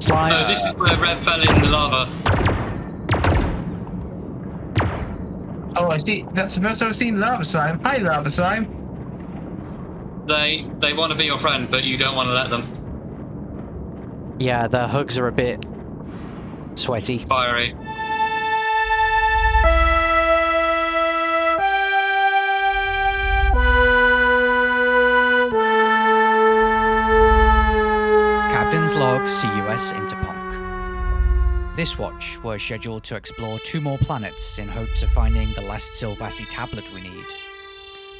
Slime. No, oh, this is where Red fell in the lava. Oh, I see. That's the first time I've seen lava slime. Hi, lava slime. They they want to be your friend, but you don't want to let them. Yeah, their hugs are a bit sweaty. Fiery. Captain's log CUS Interponk. This watch was scheduled to explore two more planets in hopes of finding the last Sylvassi tablet we need.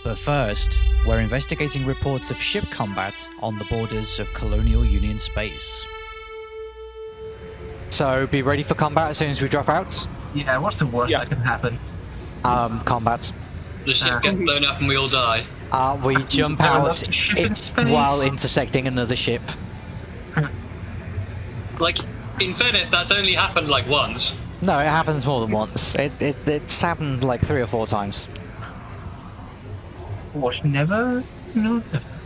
But first, we're investigating reports of ship combat on the borders of Colonial Union space. So be ready for combat as soon as we drop out. Yeah, what's the worst Yeah. that can happen? Um, combat. The ship Uh. gets blown up and we all die. Uh, we jump out lots of ship in in- while intersecting another ship. Like, in fairness, that's only happened like once. No, it happens more than once. It, it it's happened like three or four times. What? Never? No.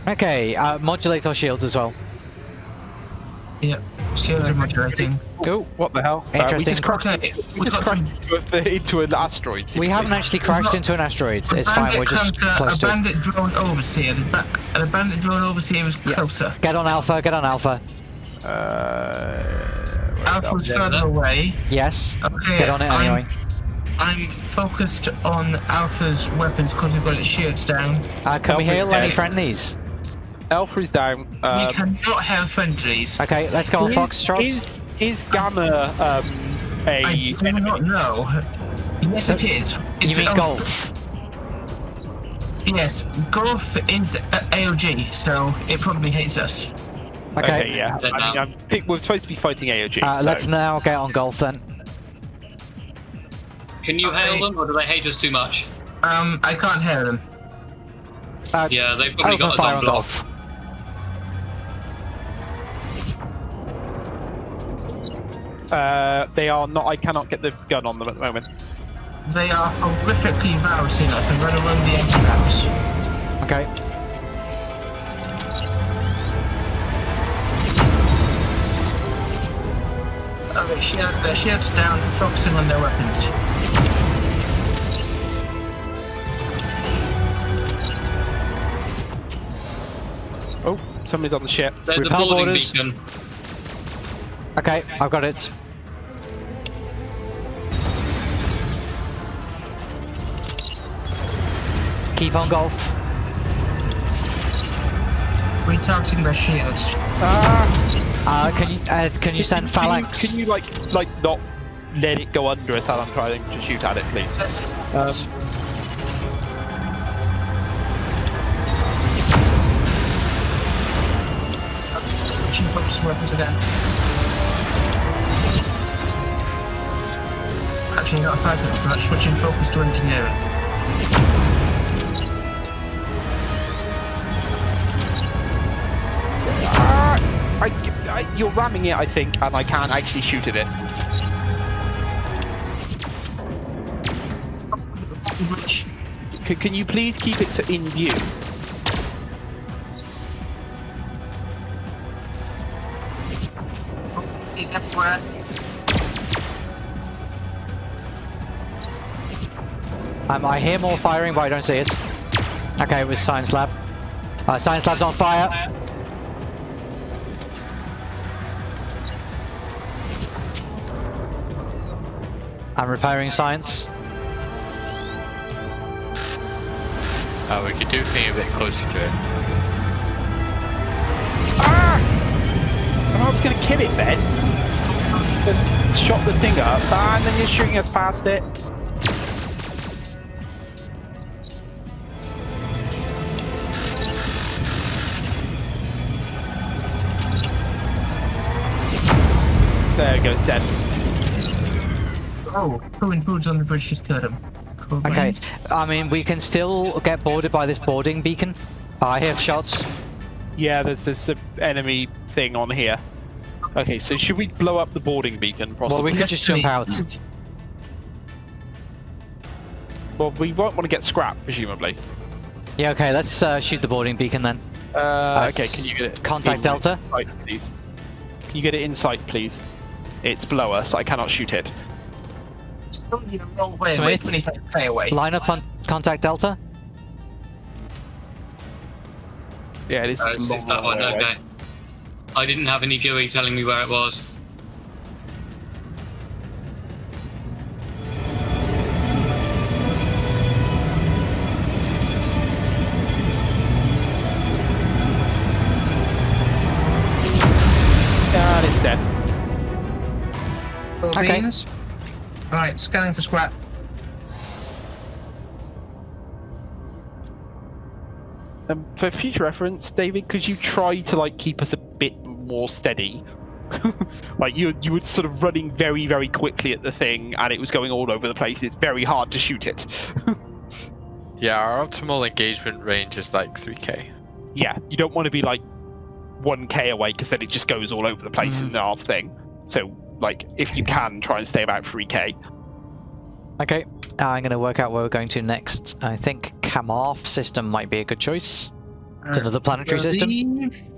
Okay, uh, modulate our shields as well. Yep. Shields are modulating. Oh, what the hell? Uh, we just crashed, Okay, we we just crashed some. into, a, into an asteroid. We haven't actually crashed got into an asteroid. A It's fine. We're just come to- close a to it. bandit drone overseer. The, ba- the bandit drone overseer is closer. Get on Alpha. Get on Alpha. Uh, Alpha's there, further away. Yes. Okay. Get on it I'm- I'm focused on Alpha's weapons because we've got its shields down. Uh, can we Alpha's hail any friendlies? Alpha is down. we Um, cannot have friendlies. Okay, let's go on is, Foxtrot. is is Gamma um, a I do enemy? not know. Yes, it is. It's You mean oh, golf? Yes, golf is uh, AOG, so it probably hates us. Okay. yeah. I mean, now. I think we're supposed to be fighting AOG. Uh, so. Let's now get on golf then. Can you hail them, or do they hate us too much? Um, I can't hail them. Uh, Yeah, they've probably got us fire on on block. golf. Uh, they are not. I cannot get the gun on them at the moment. They are horrifically virusing us. I'm going to run the anti-virus. Okay. Okay, shield, their shields down, focusing on their weapons. Oh, somebody's on the ship. There's a Repel boarding borders. beacon. Okay, I've got it. Keep on golf. Retargeting their shields. Ah. Uh, can you uh, can you send Can you, phalanx? can you like like not let it go under us as I'm trying to shoot at it, please? Um, Switching focus to weapons again. Actually, not a five minute, but switching focus to engineering. I, I, you're ramming it, I think, and I can't actually shoot at it. Which Can, can you please keep it to in view? is everywhere. Um, I hear more firing, but I don't see it. Okay, it was science lab. Uh, science lab's on fire. I'm repairing science. Uh, we could do thing a bit closer to it. Ah! I was going to kill it then. Shot the thing up, and then you're shooting us past it. There it goes, dead. Oh, throwing foods on the bridge just killed him. Cool Okay. I mean, we can still get boarded by this boarding beacon. I hear shots. Yeah, there's this uh, enemy thing on here. Okay, so should we blow up the boarding beacon, Well, we could just jump out. Well, we won't want to get scrapped, presumably. Yeah, okay, let's uh, shoot the boarding beacon then. Uh, okay, can you get it? contact Delta? sight, please? Can you get it in sight, please? It's below us. I cannot shoot it. Still need a long way Smith? away, 25 play away. Line up on contact Delta. Yeah, it is. Oh, it's long, that long one, away. okay. I didn't have any GUI telling me where it was. And it's dead. Okay. beams. Alright, scanning for scrap. Um, for future reference, David, could you try to like keep us a bit more steady? like you, you were sort of running very, very quickly at the thing, and it was going all over the place. It's very hard to shoot it. Yeah, our optimal engagement range is like 3k. yeah, you don't want to be like 1k away because then it just goes all over the place in the half thing. So, like, if you can, try and stay about 3k. Okay, uh, I'm going to work out where we're going to next. I think Kamarth system might be a good choice. It's another planetary system.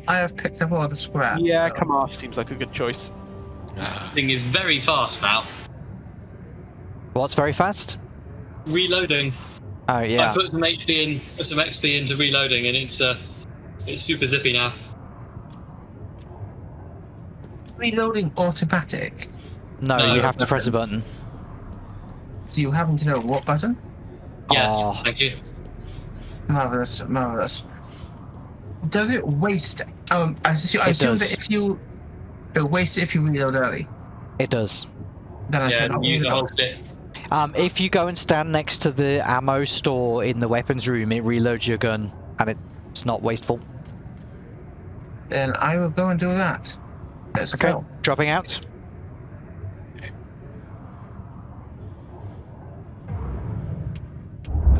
I have picked up all the scrap. Yeah, so- come off seems like a good choice. Thing is very fast now. What's very fast? Reloading. Oh yeah I put some HP in, some XP into reloading, and it's uh, it's super zippy now. Reloading automatic. No, No, you have to press a button. Do you happen to know what button? Yes, Oh. thank you. Marvelous, marvelous. Does it waste? Um, I assume, I It assume does. that if you it wastes it if you reload early, It does. then I Yeah, should not use the whole reload. clip. Um, if you go and stand next to the ammo store in the weapons room, it reloads your gun, and it's not wasteful. Then I will go and do that. Let's Okay, go. dropping out.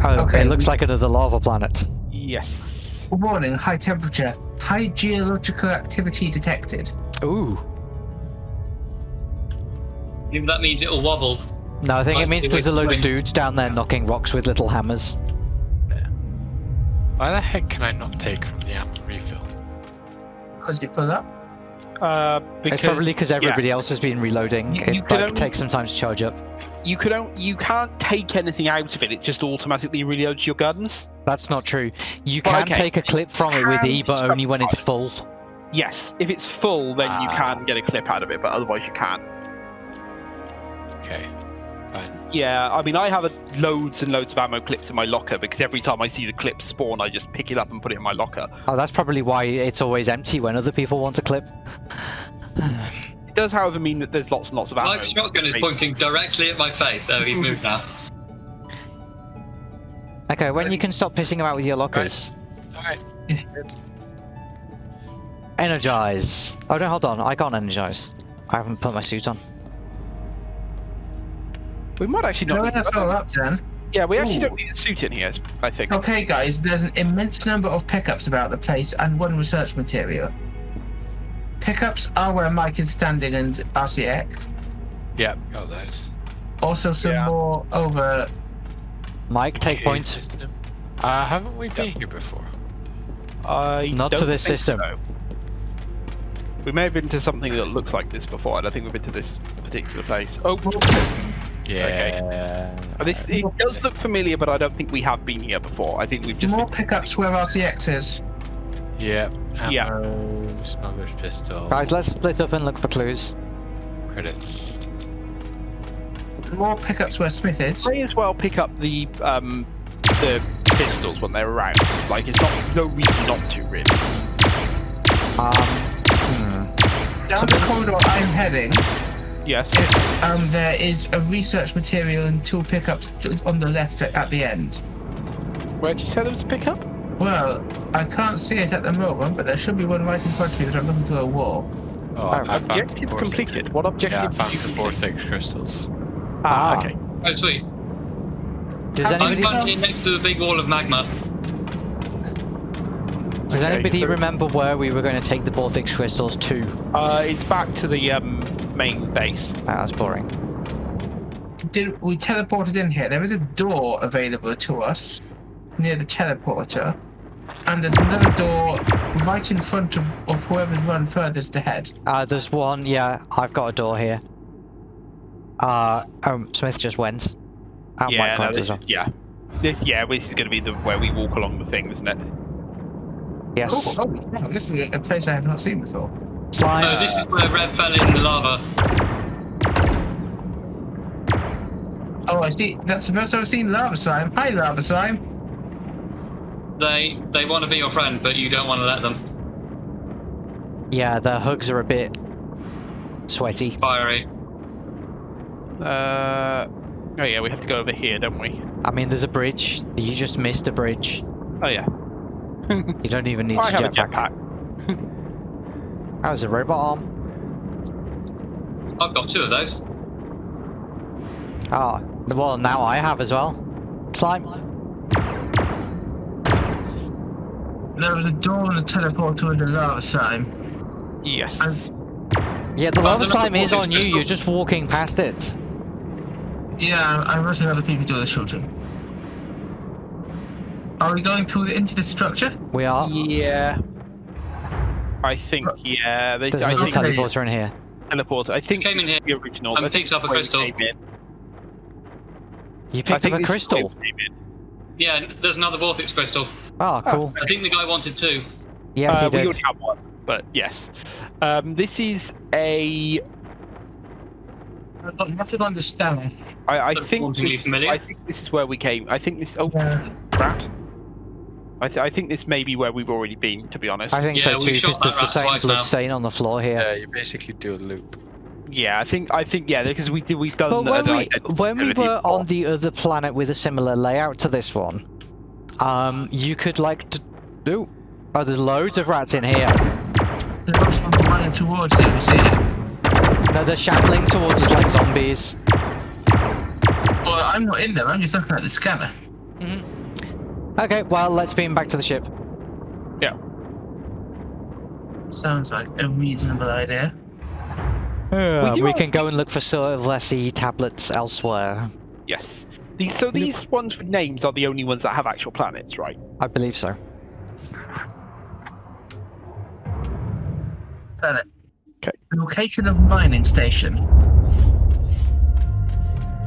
Oh, Okay, it looks we- like another lava planet. Yes. Warning: high temperature, high geological activity detected. Ooh. If that means it'll wobble. No, I think it means there's a load of dudes down there knocking rocks with little hammers. Why the heck can I not take from the ammo refill? Because you fill up. Uh, because it's probably because yeah, everybody else has been reloading. You- it you could like, only- takes some time to charge up. you could on- you can't take anything out of it. It just automatically reloads your guns. That's not true. You Well, can okay. take a clip from it with E, but only when it's full. Yes, if it's full, then you Ah. can get a clip out of it, but otherwise you can't. Okay, fine. Yeah, I mean, I have a, loads and loads of ammo clips in my locker because every time I see the clip spawn, I just pick it up and put it in my locker. Oh, that's probably why it's always empty when other people want a clip. It does, however, mean that there's lots and lots of ammo. Mike's shotgun is pointing directly at my face. Oh, he's moved now. Okay, when you can stop pissing about with your lockers. Alright, Energize. Oh no, hold on. I can't energize. I haven't put my suit on. We might actually not. No, not. that's all up then. yeah, we actually Ooh. don't need a suit in here. I think. Okay, guys, there's an immense number of pickups about the place and one research material. Pickups are where Mike is standing and RCX. yep, got those. Also, some Yeah. more over. Mike, take Okay, point. Uh, haven't we been here before? I Not to this system. so. We may have been to something that looks like this before. I don't think we've been to this particular place. Oh, Yeah. Uh, This it does look familiar, but I don't think we have been here before. I think we've just more been. pickups where RCX is. Yeah. Ammo, Yeah. smuggler's pistol, Guys, let's split up and look for clues. credits. More pickups where Smith is. May as well pick up the um the pistols when they're around. Like it's not no reason not to really. Um, hmm. Down the corridor I'm heading, Yes. is, um, there is a research material and two pickups on the left at, at the end. Where did you say there was a pickup? Well, I can't see it at the moment, but there should be one right in front of me that I'm looking through a wall. Oh, I found Objective four completed. Six, What yeah, I objective found the four complete? six crystals. Ah, Ah. okay. Oh, sweet. Does Have- I'm anybody standing next to the big wall of magma. does Okay, anybody remember where we were going to take the Baltic crystals to? Uh, it's back to the um main base. Ah, was boring. Did we teleported in here? There is a door available to us near the teleporter. And there's another door right in front of, of whoever's run furthest ahead. Uh, there's one. Yeah, I've got a door here. Uh, um, Smith just went. And yeah, no, this is, yeah. This, yeah, this is going to be the where we walk along the thing, isn't it? Yes. Oh, oh no, this is a place I have not seen before. Slime. No, this is where Red fell in the lava. Oh, I see. That's the first time I've seen lava slime. Hi, lava slime. They they want to be your friend, but you don't want to let them. Yeah, the hugs are a bit sweaty. Fiery. Uh, oh yeah, we have to go over here, don't we? I mean, there's a bridge. You just missed a bridge. Oh yeah. You don't even need I to have a jetpack. jetpack. That was a robot arm. I've got two of those. Ah, well, now I have as well. Slime. There was a door and a teleporter and a lava slime. Yes. Yeah, the Oh, lava the slime is on you. crystal. You're just walking past it. Yeah, I'm rushing other people to the shooting. Are we going through into the structure? We are. Yeah. I think yeah. They, There's I another think teleporter in here. teleporter. I think came in here the original. and I think picked up a is where we crystal. You picked up a crystal. where we came in. Yeah, there's another Vortex crystal. Oh, cool. I think the guy wanted two. Yes, uh, he we did. already have one, but yes. Um, this is a. I've got nothing on the stand. I, I think. This. I think this is where we came. I think this. Oh, Yeah. rat. I, th- I think this may be where we've already been, to be honest. I think Yeah, so too, shot because there's the same twice blood now. stain on the floor here. Yeah, you basically do a loop. Yeah, I think. I think. Yeah, because we did. We've done. But when an we identity when we were before. on the other planet with a similar layout to this one, um, you could like to do. Oh, there's loads of rats in here. They're rushing running towards it, you see it? No, they're shambling towards us like zombies. Well, I'm not in there, I'm just looking at the scanner. Okay, well, let's beam back to the ship. Yeah. Sounds like a reasonable idea. Uh, do we can go and look for sort of Sylvassi tablets elsewhere. Yes. These, so these ones with names are the only ones that have actual planets, right? I believe so. Planet. Okay. Location of mining station.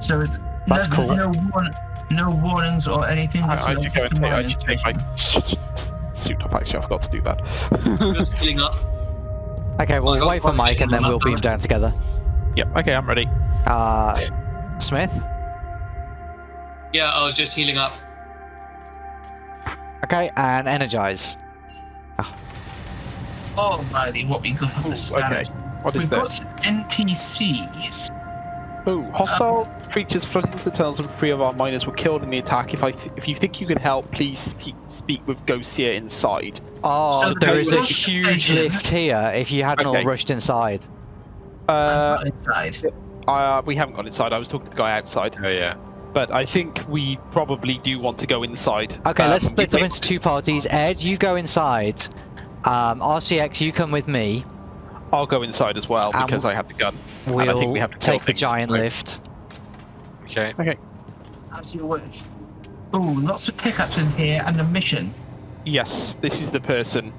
So it's That's no, cool. no, warn, no warnings or anything. I, just should go and take, I mining should take my suit off. Actually, I forgot to do that. Just healing up. Okay, I we'll wait for Mike and then we'll beam down together. yep. Okay, I'm ready. Uh, Smith? Yeah, I was just healing up. Okay, and energize. Oh, Alrighty, what we got on the Ooh, okay. What is We've that? got NPCs. Oh, hostile creatures flooded into the tunnels and three of our miners were killed in the attack. If I th- if you think you can help, please speak with Gosia inside. Oh, So there the a huge lift here if you hadn't Okay. all rushed inside. Uh, I'm not inside. uh, we haven't gone inside. I was talking to the guy outside, Oh yeah. but I think we probably do want to go inside. Okay, let's Um, split them into two parties. Ed, you go inside. Um, RCX, you come with me. I'll go inside as well Um, because I have the gun. We'll I think we have to take the things, giant right? lift. Okay. As you wish. Ooh, lots of pickups in here and a mission. Yes, this is the person.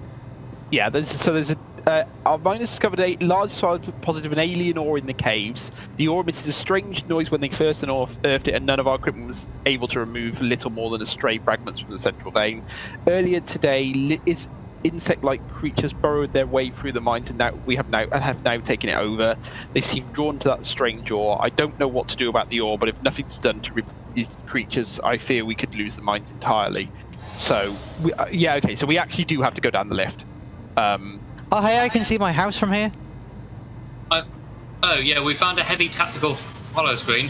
Yeah, there's, so there's a. Uh, our miners discovered a large deposit of an alien ore in the caves. The ore emitted a strange noise when they first unearthed it, and none of our equipment was able to remove little more than a stray fragments from the central vein. Earlier today, li- is insect-like creatures burrowed their way through the mines, and now we have now and have now taken it over. They seem drawn to that strange ore. I don't know what to do about the ore, but if nothing's done to rid these creatures, I fear we could lose the mines entirely. So, we, uh, yeah, okay. So we actually do have to go down the lift. Um, Oh, hey, I can see my house from here. Oh yeah, we found a heavy tactical hollow screen.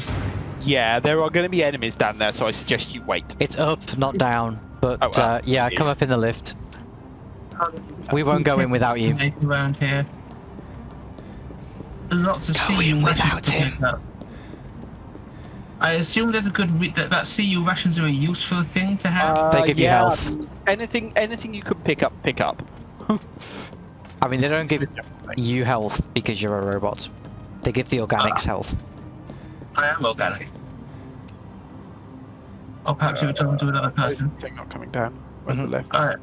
yeah, there are going to be enemies down there, so I suggest you wait. It's up, not down. But Oh, well, uh, yeah, yeah. come up in the lift. We won't go in without you. Around here. Lots of Go CU in without him. I assume there's a good re- that that CU rations are a useful thing to have. They give you Uh, health. Anything, anything you could pick up, pick up. I mean, they don't give you health because you're a robot. They give the organics health. I am organic. Or perhaps you were talking to another person. Thing not coming down. Where's Mhm. the left? Alright.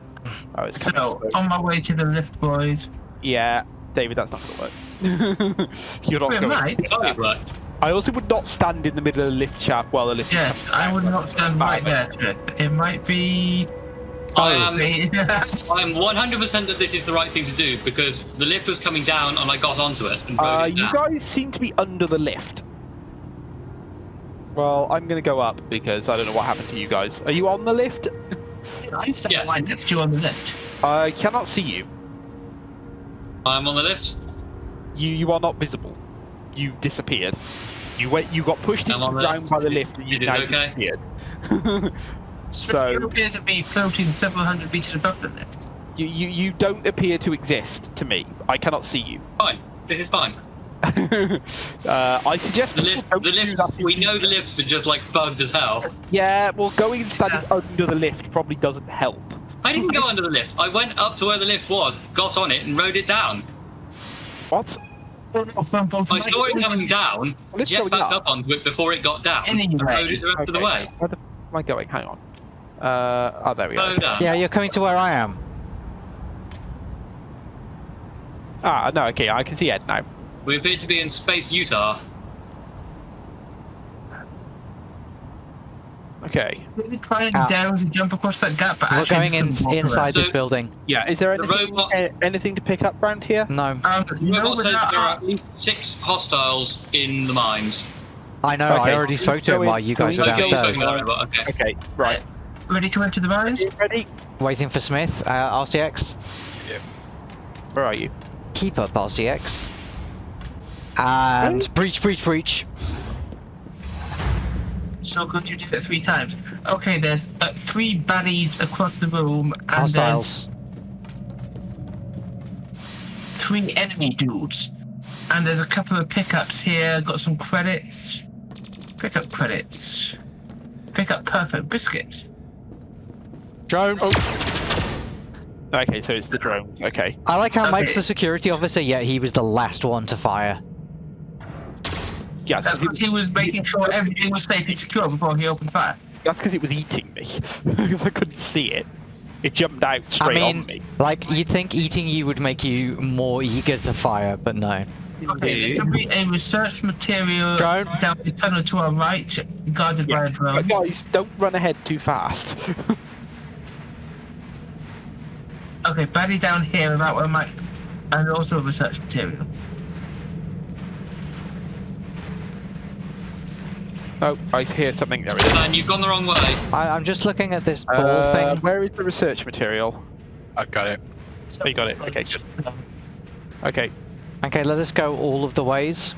Oh, it's. So, on my way to the lift, boys. Yeah, David, that's not going to work. You're not going. right? It's only. I also would not stand in the middle of the lift shaft while the lift. Yes, I would not stand right there, Trip. It might be. I am. I'm 100% that this is the right thing to do because the lift was coming down and I got onto it and Uh, it you down. guys seem to be under the lift. Well, I'm going to go up because I don't know what happened to you guys. Are you on the lift? I'm standing Yeah. right next to you on the lift. I cannot see you. I'm on the lift. You you are not visible. You've disappeared. You went. You got pushed I'm into the the ground by the lift. lift, and you It is now okay. disappeared. So, So- you appear to be floating several hundred meters above the lift. you, you you don't appear to exist to me. I cannot see you. Fine. This is fine. uh, I suggest The people lift. The do lifts. We know the lifts are just like bugged as hell. Yeah, well, going and standing under the lift probably doesn't help. I didn't go under the lift. I went up to where the lift was, got on it, and rode it down. What? I saw it coming down, Well, it's jet going backed up. up onto it before it got down, and Anyway. rode it the rest of the way. Where the f- am I going? Hang on. Uh, oh, there we go. Slow down. Yeah, you're coming to where I am. Ah, no, okay, I can see Ed now. We appear to be in space Utah. Okay. Really trying Ah. down to jump across that gap, but We're going in, inside around. this So- building. Yeah, is there The anything, robot- a- anything to pick up round here? No, Um, The robot says that, there are at least six hostiles in the mines. I know. I already spoke to him So while you guys were go Okay, downstairs. to the robot, okay. Okay, right. ready to enter the mines? Ready? Waiting for Smith. Uh, RCX. Where are you? Keep up, RCX. And breach, breach, breach. So good you did it three times. Okay, there's uh, three baddies across the room, and Hostiles. there's three enemy dudes. And there's a couple of pickups here. Got some credits. Pickup credits. Pick up perfect biscuit. Drone. Okay, so it's the drones. Okay. I like how Okay. Mike's the security officer, yet he was the last one to fire. Yeah, That's that's because he was making sure everything was safe and secure before he opened fire. That's because it was eating me. Because I couldn't see it. It jumped out I straight mean, on me. like you'd think eating you would make you more eager to fire, but no. Okay, there should be a research material Drone. down the tunnel to our right, guarded by a drone. But guys, don't run ahead too fast. Okay, baddie down here about where my and also research material. Oh, I hear something. There it is. And you've gone the wrong way. I, I'm just looking at this ball Uh, thing. Where is the research material? I've got it. So you got it. Okay, good. Okay. Okay, let us go all of the ways.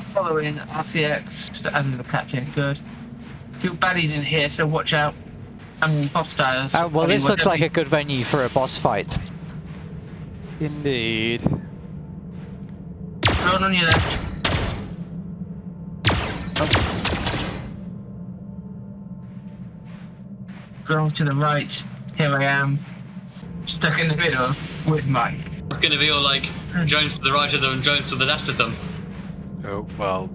Following RCX and the captain. Good. Few baddies in here, so watch out. I mean, hostiles. Uh, well, I mean, this looks whatever like a good venue for a boss fight. Indeed. you- Drone on your left. Drone to the right. Here I am. Stuck in the middle with Mike. It's going to be all like Jones to the right of them Jones to the left of them. Oh, well.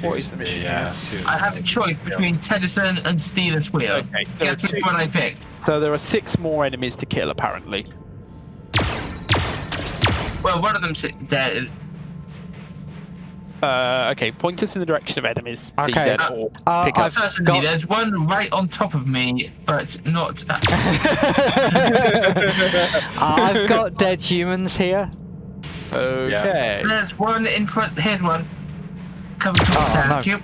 What is the mission Yeah. I have a choice between Tennyson and Stealers Wheel. Okay. There are, Guess which one I picked? so there are six more enemies to kill, apparently. Well, one of them's dead. Uh, okay, point us in the direction of enemies, please, Okay. Ed, or Uh, pick I've up. Certainly, got- there's one right on top of me, but not. uh, I've got dead humans here. Okay. There's one in front. Here's one. Coming to Oh, attack no. you.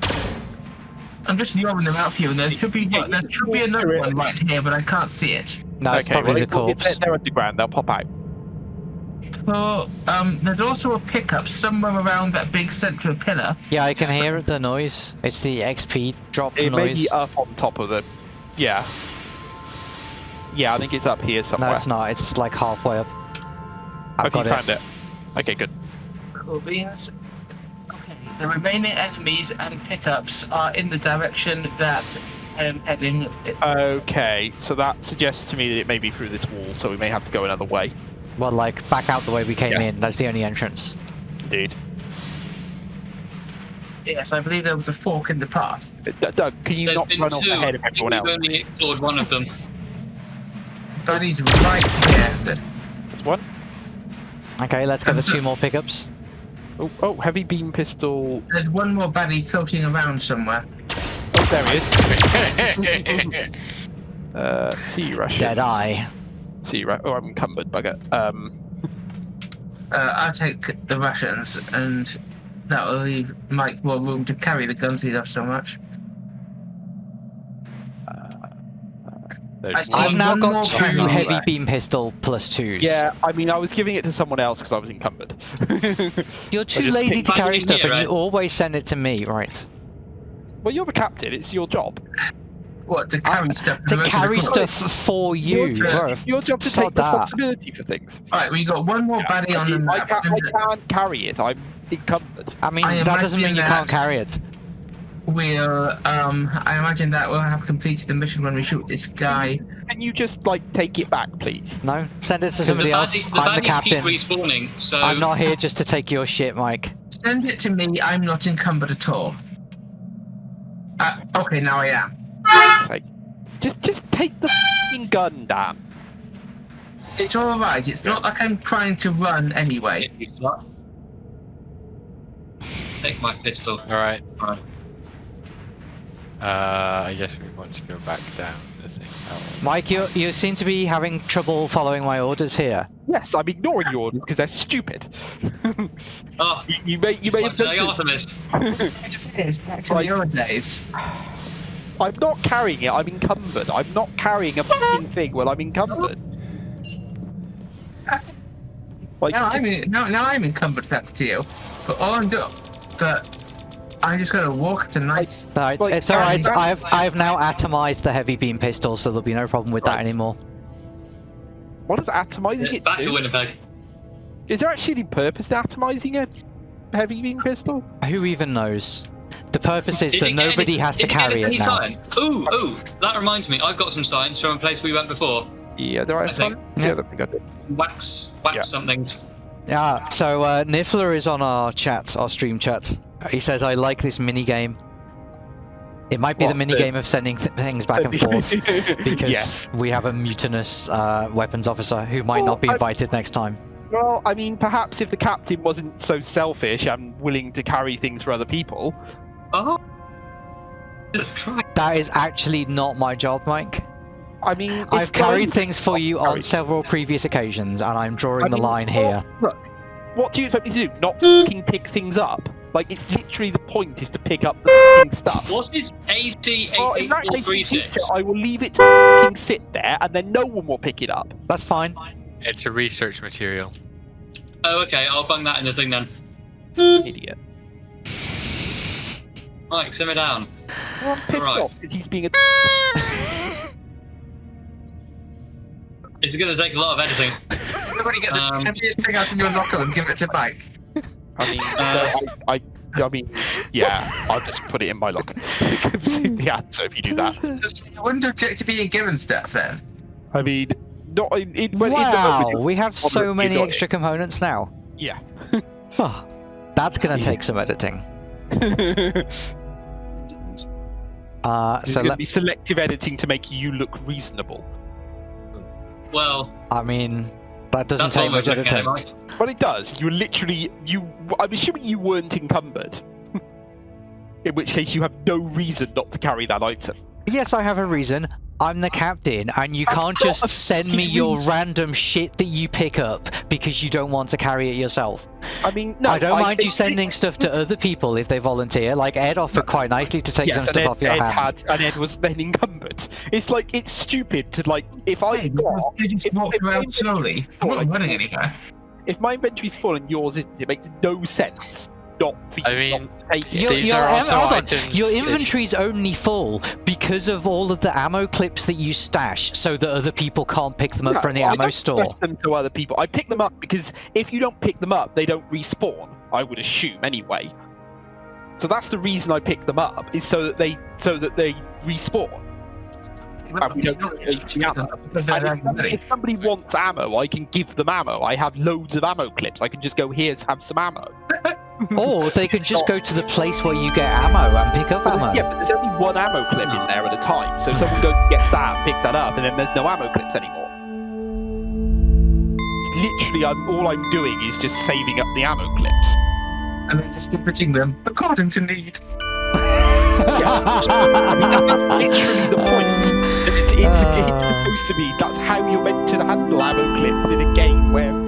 I'm just yawning them out for you, and there should be Yeah, there should be another one right here, but I can't see it. No, it's okay, probably well, the they- well, corpse. They're, they're underground. They'll pop out. So, um, there's also a pickup somewhere around that big central pillar. Yeah, I can hear the noise. It's the XP drop It may be up on top of the. Yeah. Yeah, I think it's up here somewhere. no, it's not. It's like halfway up. I've okay, got you it. found it. Okay, good. Cool beans. Okay, the remaining enemies and pickups are in the direction that I'm heading. Okay, so that suggests to me that it may be through this wall, so we may have to go another way. Well, like back out the way we came Yeah. in. That's the only entrance. Indeed. Yes, I believe there was a fork in the path. Uh, D- Doug, can you There's not been run off two. ahead of everyone else? We've only explored one of them. buddy's right here. Good. There's one. Okay, let's get the two more pickups. Oh, oh, heavy beam pistol. There's one more buddy floating around somewhere. Oh, there he is. Uh, sea Russian. Dead eye. Sea Ru- Oh, I'm encumbered, bugger. Um, Uh, I'll take the Russians, and that will leave Mike more room to carry the guns he loves so much. there's I've now got two heavy there. beam pistol plus twos. Yeah, I mean, I was giving it to someone else because I was encumbered. You're too lazy to carry stuff, here, and you always send it to me, right? well, you're the captain. It's your job. What to carry stuff? To from carry stuff for you, Your turn. bro. Your job to take that. responsibility for things. Alright, we got one more baddie I, on the mean, I, map. can't, I can't carry it. I'm encumbered. I mean, I that doesn't mean you can't carry it. We'll, um, I imagine that we'll have completed the mission when we shoot this guy. Can you just like take it back, please? No, send it to The somebody else. baddies, the I'm the baddies keep captain. respawning, so I'm not here just to take your shit, Mike. Send it to me, I'm not encumbered at all. Uh, okay, now I am. Say, just just take the fing gun, Dan. It's alright, it's not like I'm trying to run anyway. You slut. Take my pistol. Alright. Alright. Uh, I guess we want to go back down the thing. Mike, you you seem to be having trouble following my orders here. Yes, I'm ignoring your orders because they're stupid. Oh, you, you may you may have done Artemis. I just say it's back to Right. the old days. I'm not carrying it. I'm encumbered. I'm not carrying a fucking thing while I'm encumbered. Like, Now I'm in, now, now I'm encumbered thanks to you. But all I'm doing, but I just gotta walk to nice. No, it's, Like, it's all right. I've I've now atomized the heavy beam pistol, so there'll be no problem with that anymore. what is atomizing it Back to? Winnipeg. Is there actually any purpose to atomizing a heavy beam pistol? Who even knows? The purpose is Did that nobody any- has to did it get carry it now. Science? Ooh, ooh, that reminds me. I've got some science from a place we went before. Yeah, there I I think- have Yeah, I don't think I did. Wax, wax Yeah. something. Yeah. So uh, Niffler is on our chat, our stream chat. He says, "I like this mini game. It might be the What, mini the- game of sending th- things back and forth." Because yes. we have a mutinous uh, weapons officer who might Well, not be I- invited next time. Well, I mean, perhaps if the captain wasn't so selfish and willing to carry things for other people, Oh. That is actually not my job, Mike. I mean, it's I've carried not- things for you on several previous occasions, and I'm drawing I the mean, line well, here. Look, what do you expect me to do? Not fucking pick things up? Like, it's literally the point is to pick up the fucking stuff. What is AC Well, in that case, 88436? I will leave it to fucking sit there, and then no one will pick it up. That's fine. It's a research material. Oh, okay, I'll bung that in the thing then. Idiot. Mike, simmer down. Well, I'm pissed Right. off because he's being a. It's going to take a lot of editing. Everybody get the Um, heaviest thing out of your locker and give it to Mike. I mean, Uh, I, I, I mean, yeah, I'll just put it in my locker. the answer if you do that. So you wouldn't object to being given stuff then? I mean, not in, in, when- in the wow, moment we have so you many got it. extra components now. Yeah. Oh, that's gonna Yeah. take some editing. You- Uh, so going to let, be selective editing to make you look reasonable. Well, I mean, that doesn't take one way much of looking at it, editing. Mike. But it does. You literally, you. I'm assuming you weren't encumbered. in which case, you have no reason not to carry that item. Yes, I have a reason. I'm the captain, and you That's can't just send me your random shit that you pick up because you don't want to carry it yourself. I mean, no. I don't mind you think- sending stuff to other people if they volunteer. Like Ed offered quite nicely to take Yes, some stuff Ed, off your Ed hand. had, and Ed was then encumbered. It's like it's stupid to like if I hey, got, you just walk around slowly. I'm not like- running anywhere. if my inventory's full and yours isn't, it makes no sense not for you I mean, take. Your, These your, are am- also hold on. items your that- inventory's only full because of all of the ammo clips that you stash so that other people can't pick them up No, from the I ammo don't store. stash them to other people. I pick them up because if you don't pick them up, they don't respawn. I would assume anyway. So that's the reason I pick them up is so that they so that they respawn. we don't need the ammo. Because they're And if, somebody, if somebody wants ammo, I can give them ammo. I have loads of ammo clips. I can just go here's have some ammo. Or they can just go to the place where you get ammo and pick up ammo. Yeah, but there's only one ammo clip in there at a time. So someone goes and gets that, and picks that up, and then there's no ammo clips anymore. literally, I'm all I'm doing is just saving up the ammo clips. And then distributing them according to need. Yes. I mean, that's literally the point. It's, it's, it's Ah. supposed to be. That's how you're meant to handle ammo clips in a game where an ammo clip